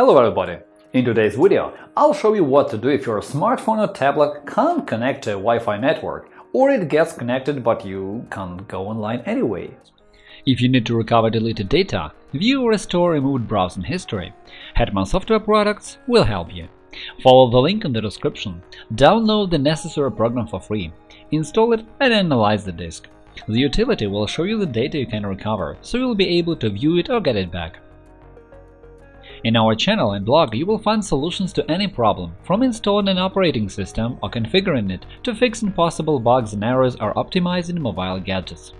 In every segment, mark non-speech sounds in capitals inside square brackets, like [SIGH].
Hello everybody! In today's video, I'll show you what to do if your smartphone or tablet can't connect to a Wi-Fi network, or it gets connected but you can't go online anyway. If you need to recover deleted data, view or restore removed browsing history, Hetman Software Products will help you. Follow the link in the description, download the necessary program for free, install it and analyze the disk. The utility will show you the data you can recover, so you'll be able to view it or get it back. In our channel and blog you will find solutions to any problem, from installing an operating system or configuring it to fixing possible bugs and errors or optimizing mobile gadgets.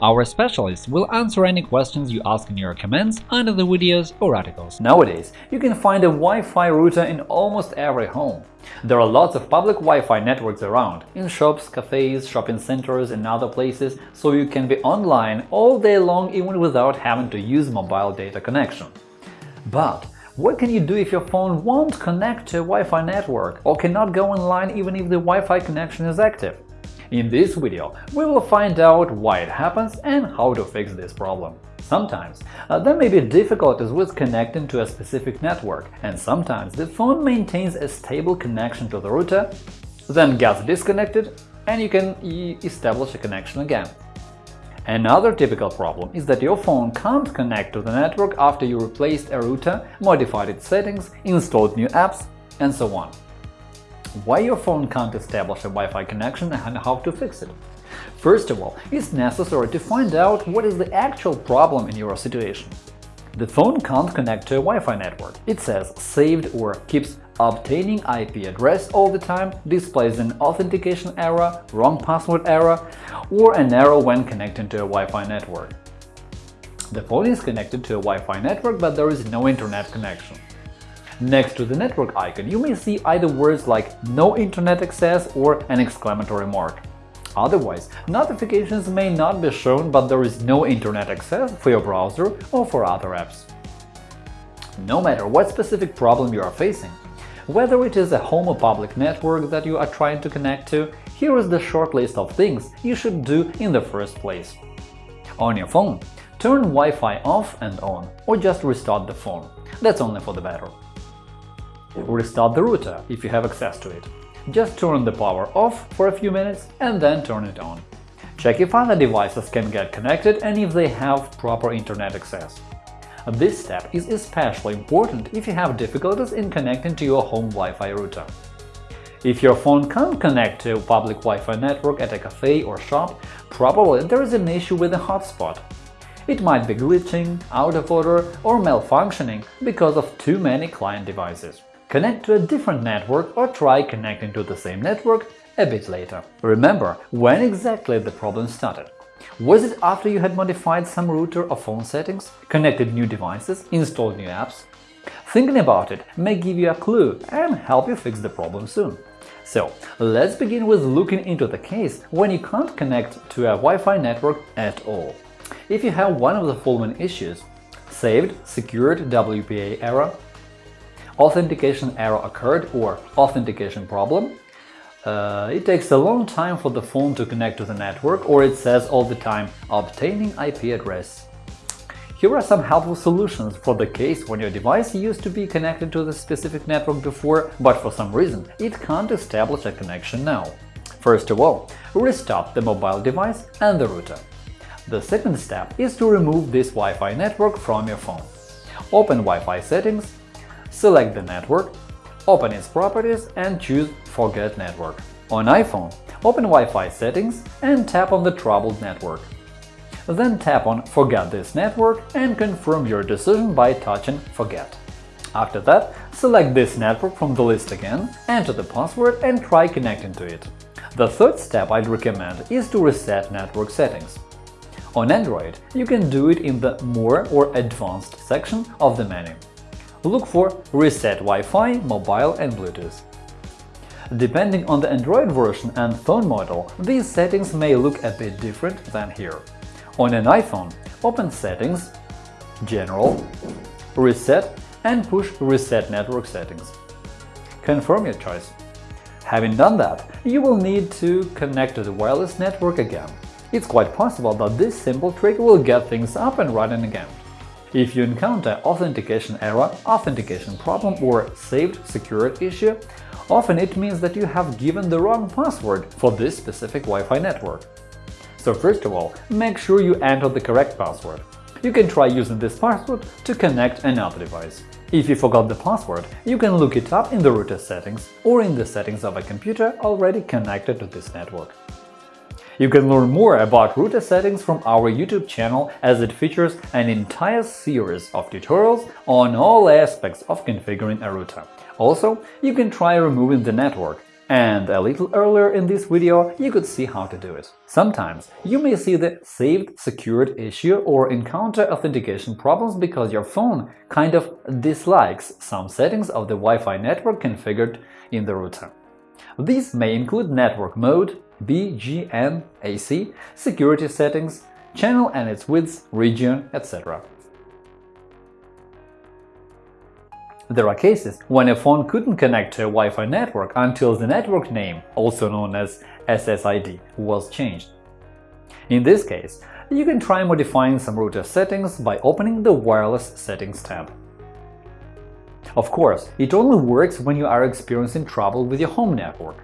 Our specialists will answer any questions you ask in your comments under the videos or articles. Nowadays, you can find a Wi-Fi router in almost every home. There are lots of public Wi-Fi networks around, in shops, cafes, shopping centers and other places, so you can be online all day long even without having to use mobile data connection. But what can you do if your phone won't connect to a Wi-Fi network or cannot go online even if the Wi-Fi connection is active? In this video, we will find out why it happens and how to fix this problem. Sometimes uh, there may be difficulties with connecting to a specific network, and sometimes the phone maintains a stable connection to the router, then gets disconnected, and you can establish a connection again. Another typical problem is that your phone can't connect to the network after you replaced a router, modified its settings, installed new apps, and so on. Why your phone can't establish a Wi-Fi connection and how to fix it? First of all, it's necessary to find out what is the actual problem in your situation. The phone can't connect to a Wi-Fi network. It says saved or keeps obtaining IP address all the time, displays an authentication error, wrong password error, or an error when connecting to a Wi-Fi network. The phone is connected to a Wi-Fi network, but there is no internet connection. Next to the network icon, you may see either words like “no internet access” or an exclamatory mark. Otherwise, notifications may not be shown, but there is no internet access for your browser or for other apps. No matter what specific problem you are facing, whether it is a home or public network that you are trying to connect to, here is the short list of things you should do in the first place. On your phone, turn Wi-Fi off and on, or just restart the phone. That's only for the better. Restart the router if you have access to it. Just turn the power off for a few minutes and then turn it on. Check if other devices can get connected and if they have proper internet access. Uh, this step is especially important if you have difficulties in connecting to your home Wi-Fi router. If your phone can't connect to a public Wi-Fi network at a cafe or shop, probably there is an issue with the hotspot. It might be glitching, out of order or malfunctioning because of too many client devices. Connect to a different network or try connecting to the same network a bit later. Remember when exactly the problem started. Was it after you had modified some router or phone settings, connected new devices, installed new apps? Thinking about it may give you a clue and help you fix the problem soon. So, let's begin with looking into the case when you can't connect to a Wi-Fi network at all. If you have one of the following issues – saved, secured WPA error, authentication error occurred or authentication problem, uh, it takes a long time for the phone to connect to the network, or it says all the time “obtaining IP address”. Here are some helpful solutions for the case when your device used to be connected to the specific network before, but for some reason it can't establish a connection now. First of all, restart the mobile device and the router. The second step is to remove this Wi-Fi network from your phone. Open Wi-Fi settings, select the network, open its properties and choose Forget network. On iPhone, open Wi-Fi settings and tap on the troubled network. Then tap on Forget this network and confirm your decision by touching Forget. After that, select this network from the list again, enter the password and try connecting to it. The third step I'd recommend is to reset network settings. On Android, you can do it in the More or Advanced section of the menu. Look for Reset Wi-Fi, Mobile and Bluetooth. Depending on the Android version and phone model, these settings may look a bit different than here. On an iPhone, open Settings, General, Reset and push Reset Network Settings. Confirm your choice. Having done that, you will need to connect to the wireless network again. It's quite possible that this simple trick will get things up and running again. If you encounter authentication error, authentication problem or saved security issue, often it means that you have given the wrong password for this specific Wi-Fi network. So first of all, make sure you enter the correct password. You can try using this password to connect another device. If you forgot the password, you can look it up in the router settings or in the settings of a computer already connected to this network. You can learn more about router settings from our YouTube channel as it features an entire series of tutorials on all aspects of configuring a router. Also, you can try removing the network, and a little earlier in this video you could see how to do it. Sometimes you may see the saved secured issue or encounter authentication problems because your phone kind of dislikes some settings of the Wi-Fi network configured in the router. These may include network mode, BGN-AC, security settings, channel and its width, region, etc. There are cases when a phone couldn't connect to a Wi-Fi network until the network name, also known as SSID, was changed. In this case, you can try modifying some router settings by opening the Wireless Settings tab. Of course, it only works when you are experiencing trouble with your home network.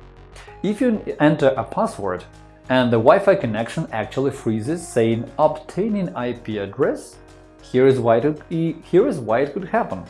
If you enter a password and the Wi-Fi connection actually freezes saying obtaining IP address, here is why it, here is why it could happen.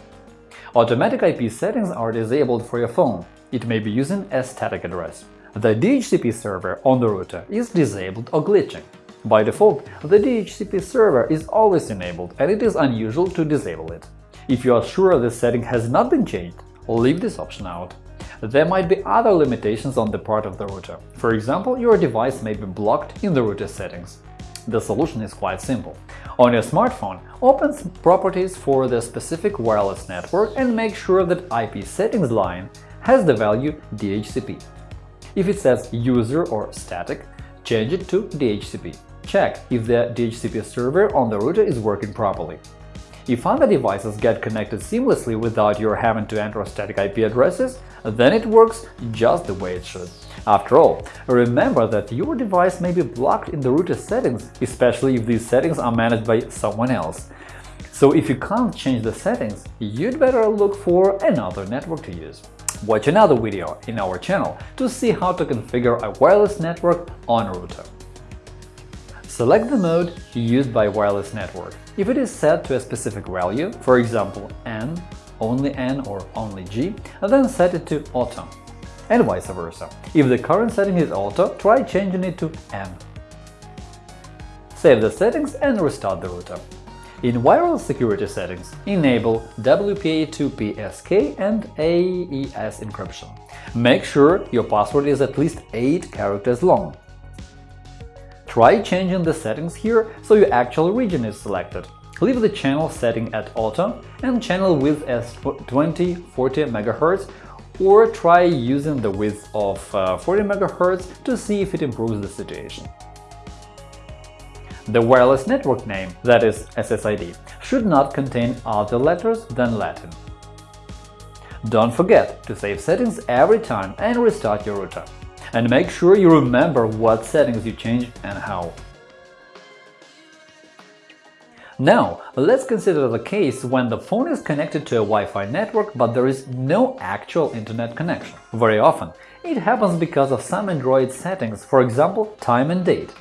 Automatic IP settings are disabled for your phone. It may be using a static address. The DHCP server on the router is disabled or glitching. By default, the DHCP server is always enabled and it is unusual to disable it. If you are sure the setting has not been changed, leave this option out. There might be other limitations on the part of the router. For example, your device may be blocked in the router settings. The solution is quite simple. On your smartphone, open Properties for the specific wireless network and make sure that IP settings line has the value DHCP. If it says user or static, change it to DHCP. Check if the DHCP server on the router is working properly. If other devices get connected seamlessly without your having to enter static IP addresses, then it works just the way it should. After all, remember that your device may be blocked in the router settings, especially if these settings are managed by someone else. So if you can't change the settings, you'd better look for another network to use. Watch another video in our channel to see how to configure a wireless network on a router. Select the mode used by wireless network. If it is set to a specific value, for example N, only N or only G, then set it to Auto, and vice versa. If the current setting is Auto, try changing it to N. Save the settings and restart the router. In wireless security settings, enable WPA2PSK and AES encryption. Make sure your password is at least 8 characters long. Try changing the settings here so your actual region is selected. Leave the channel setting at auto and channel width as 20-40 MHz or try using the width of uh, 40 MHz to see if it improves the situation. The wireless network name, that is SSID, should not contain other letters than Latin. Don't forget to save settings every time and restart your router and make sure you remember what settings you changed and how. Now, let's consider the case when the phone is connected to a Wi-Fi network but there is no actual internet connection. Very often, it happens because of some Android settings, for example, time and date,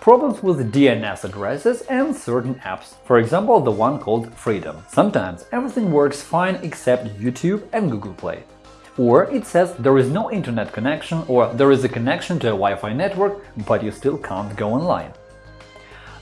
problems with DNS addresses and certain apps, for example, the one called Freedom. Sometimes everything works fine except YouTube and Google Play. Or it says there is no internet connection or there is a connection to a Wi-Fi network, but you still can't go online.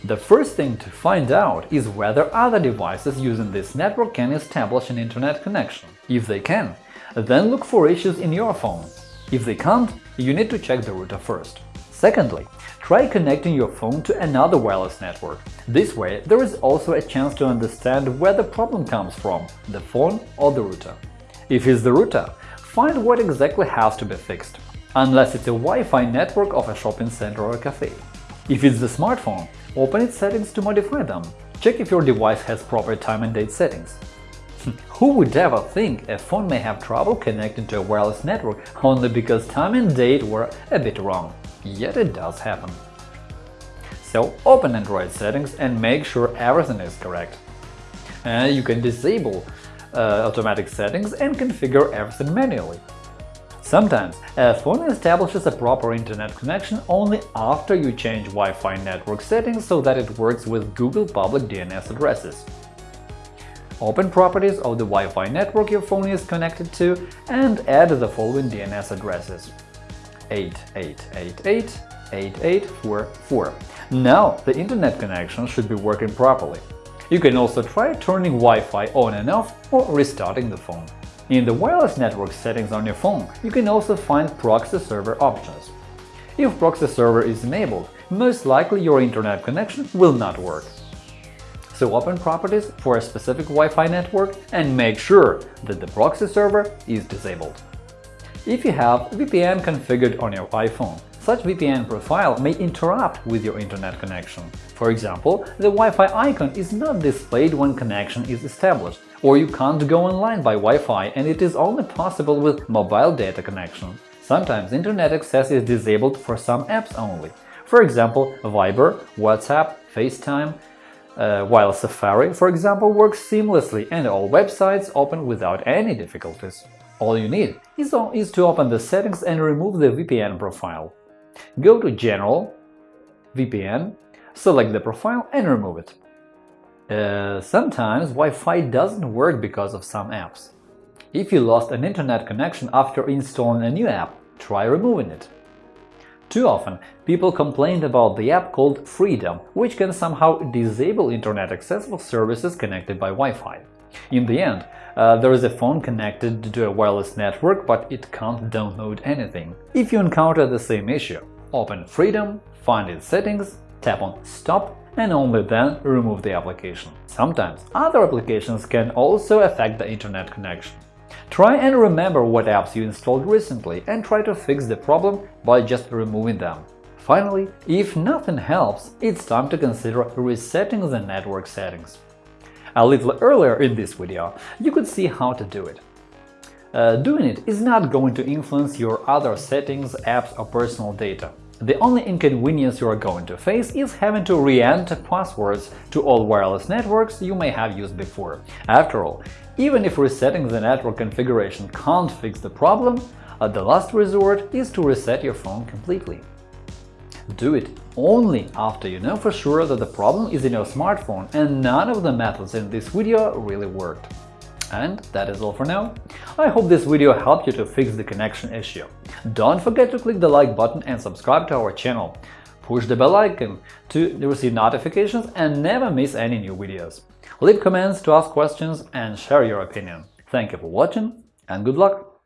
The first thing to find out is whether other devices using this network can establish an internet connection. If they can, then look for issues in your phone. If they can't, you need to check the router first. Secondly, try connecting your phone to another wireless network. This way, there is also a chance to understand where the problem comes from – the phone or the router. If it's the router, find what exactly has to be fixed, unless it's a Wi-Fi network of a shopping center or a cafe. If it's the smartphone, open its settings to modify them. Check if your device has proper time and date settings. [LAUGHS] Who would ever think a phone may have trouble connecting to a wireless network only because time and date were a bit wrong? Yet it does happen. So open Android settings and make sure everything is correct. And you can disable uh, automatic settings and configure everything manually. Sometimes a phone establishes a proper internet connection only after you change Wi-Fi network settings so that it works with Google public DNS addresses. Open properties of the Wi-Fi network your phone is connected to and add the following DNS addresses 8888 8844. Now the internet connection should be working properly. You can also try turning Wi-Fi on and off or restarting the phone. In the wireless network settings on your phone, you can also find proxy server options. If proxy server is enabled, most likely your internet connection will not work. So open properties for a specific Wi-Fi network and make sure that the proxy server is disabled. If you have VPN configured on your iPhone, such VPN profile may interrupt with your internet connection. For example, the Wi-Fi icon is not displayed when connection is established, or you can't go online by Wi-Fi and it is only possible with mobile data connection. Sometimes internet access is disabled for some apps only. For example, Viber, WhatsApp, FaceTime, uh, while Safari, for example, works seamlessly and all websites open without any difficulties. All you need is, is to open the settings and remove the VPN profile. Go to General, VPN, select the profile and remove it. Uh, sometimes Wi-Fi doesn't work because of some apps. If you lost an internet connection after installing a new app, try removing it. Too often, people complained about the app called Freedom, which can somehow disable internet access for services connected by Wi-Fi. In the end, uh, there is a phone connected to a wireless network, but it can't download anything. If you encounter the same issue, open Freedom, find its settings, tap on Stop and only then remove the application. Sometimes other applications can also affect the internet connection. Try and remember what apps you installed recently and try to fix the problem by just removing them. Finally, if nothing helps, it's time to consider resetting the network settings. A little earlier in this video, you could see how to do it. Uh, doing it is not going to influence your other settings, apps or personal data. The only inconvenience you are going to face is having to re-enter passwords to all wireless networks you may have used before. After all, even if resetting the network configuration can't fix the problem, uh, the last resort is to reset your phone completely. Do it only after you know for sure that the problem is in your smartphone and none of the methods in this video really worked. And that is all for now. I hope this video helped you to fix the connection issue. Don't forget to click the like button and subscribe to our channel. Push the bell icon to receive notifications and never miss any new videos. Leave comments to ask questions and share your opinion. Thank you for watching and good luck!